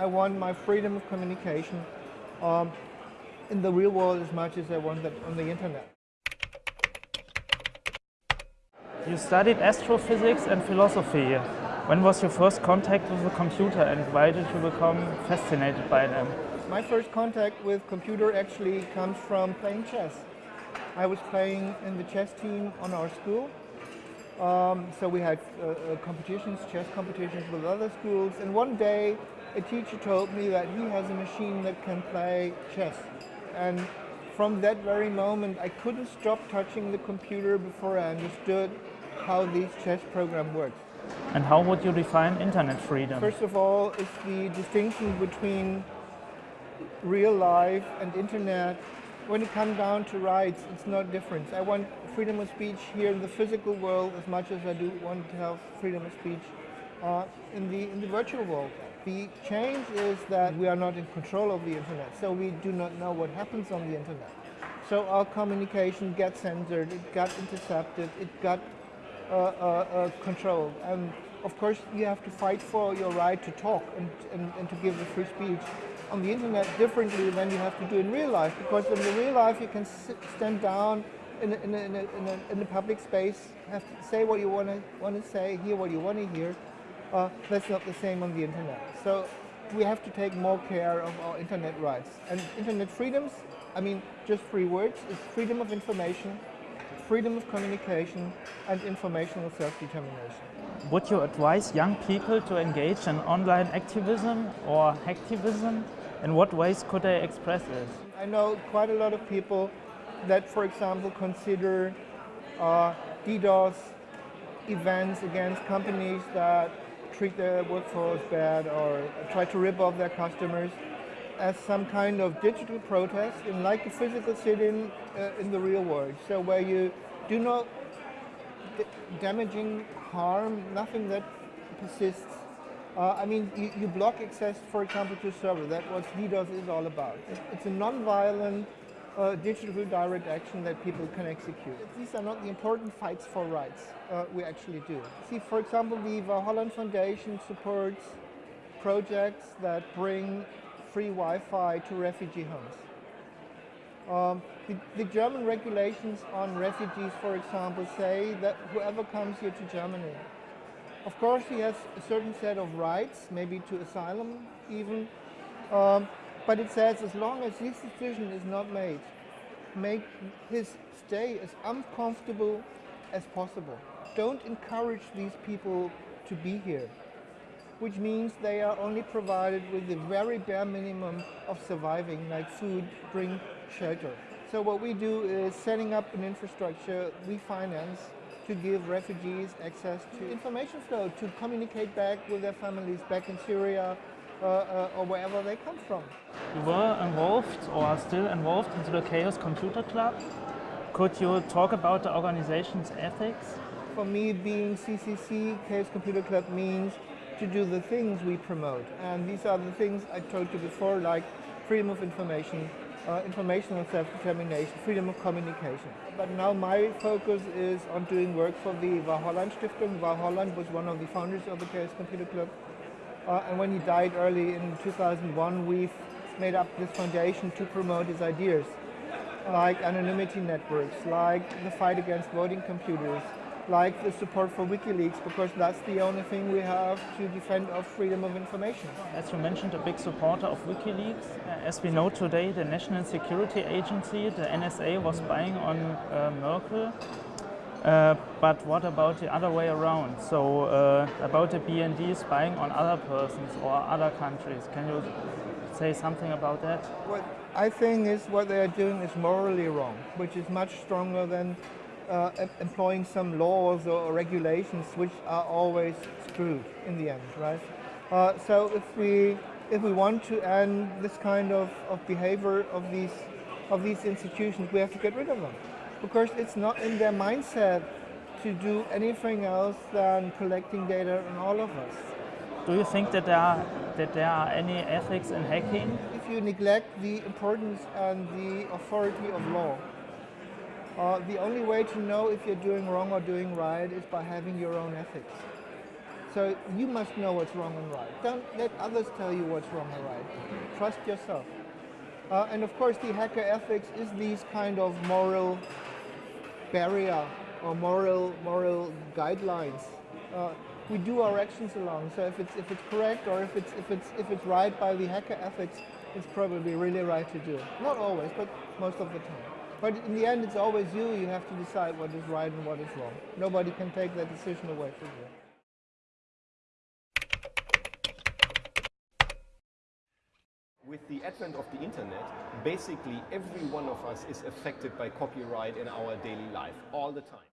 I want my freedom of communication um, in the real world as much as I want that on the internet. You studied astrophysics and philosophy. When was your first contact with the computer and why did you become fascinated by them? My first contact with computer actually comes from playing chess. I was playing in the chess team on our school. Um, so we had uh, uh, competitions, chess competitions with other schools. And one day a teacher told me that he has a machine that can play chess. And from that very moment, I couldn't stop touching the computer before I understood how this chess program works. And how would you define internet freedom? First of all, it's the distinction between real life and internet. When it comes down to rights, it's not different. I want freedom of speech here in the physical world as much as I do want to have freedom of speech uh, in, the, in the virtual world. The change is that we are not in control of the internet, so we do not know what happens on the internet. So our communication got censored, it got intercepted, it got uh, uh, uh, controlled. And of course, you have to fight for your right to talk and, and, and to give free speech on the internet differently than you have to do in real life. Because in the real life, you can sit, stand down in, a, in, a, in, a, in a public space, have to say what you want to want to say, hear what you want to hear. Uh, that's not the same on the internet. So we have to take more care of our internet rights. And internet freedoms, I mean, just three words, is freedom of information, freedom of communication, and informational self-determination. Would you advise young people to engage in online activism or hacktivism? In what ways could they express it? I know quite a lot of people that, for example, consider uh, DDoS events against companies that treat their workforce bad or try to rip off their customers as some kind of digital protest in like a physical sit-in uh, in the real world. So where you do not damaging harm, nothing that persists. Uh, I mean, you, you, block access, for example, to a server. That's what DDoS is all about. It's a non-violent uh, digital direct action that people can execute. These are not the important fights for rights uh, we actually do. See, for example, the Holland Foundation supports projects that bring free Wi-Fi to refugee homes. Um, the, the, German regulations on refugees, for example, say that whoever comes here to Germany, of course he has a certain set of rights, maybe to asylum even, um, but it says as long as this decision is not made, make his stay as uncomfortable as possible. Don't encourage these people to be here, which means they are only provided with the very bare minimum of surviving, like food, drink, shelter. So what we do is setting up an infrastructure we finance to give refugees access to information flow, to communicate back with their families back in Syria, or wherever they come from. You were involved or are still involved into the Chaos Computer Club. Could you talk about the organization's ethics? For me, being CCC, Chaos Computer Club, means to do the things we promote. And these are the things I told you before, like freedom of information, uh, informational self-determination, freedom of communication. But now my focus is on doing work for the Wau Holland Stiftung. Wau Holland was one of the founders of the Chaos Computer Club. Uh, and when he died early in 2001, we've made up this foundation to promote his ideas, like anonymity networks, like the fight against voting computers, like the support for WikiLeaks, because that's the only thing we have to defend our freedom of information. As you mentioned, a big supporter of WikiLeaks. As we know today, the National Security Agency, the NSA, was spying on uh, Merkel uh, but what about the other way around? So uh, about the BND spying on other persons or other countries. Can you say something about that? What I think is what they are doing is morally wrong, which is much stronger than uh, employing some laws or regulations which are always screwed in the end, right? Uh, so if we if we want to end this kind of, of behavior of these of these institutions, we have to get rid of them because it's not in their mindset to do anything else than collecting data on all of us. Do you think that there are, that there are any ethics in hacking? If you neglect the importance and the authority of law, uh, the only way to know if you're doing wrong or doing right is by having your own ethics. So you must know what's wrong and right. Don't let others tell you what's wrong and right. Trust yourself. Uh, and of course, the hacker ethics is these kind of moral barrier or moral moral guidelines. Uh, we do our actions along. So if it's if it's correct or if it's if it's if it's right by the hacker ethics, it's probably really right to do. Not always, but most of the time. But in the end, it's always you. You have to decide what is right and what is wrong. Nobody can take that decision away from you. With the advent of the internet, basically every one of us is affected by copyright in our daily life all the time.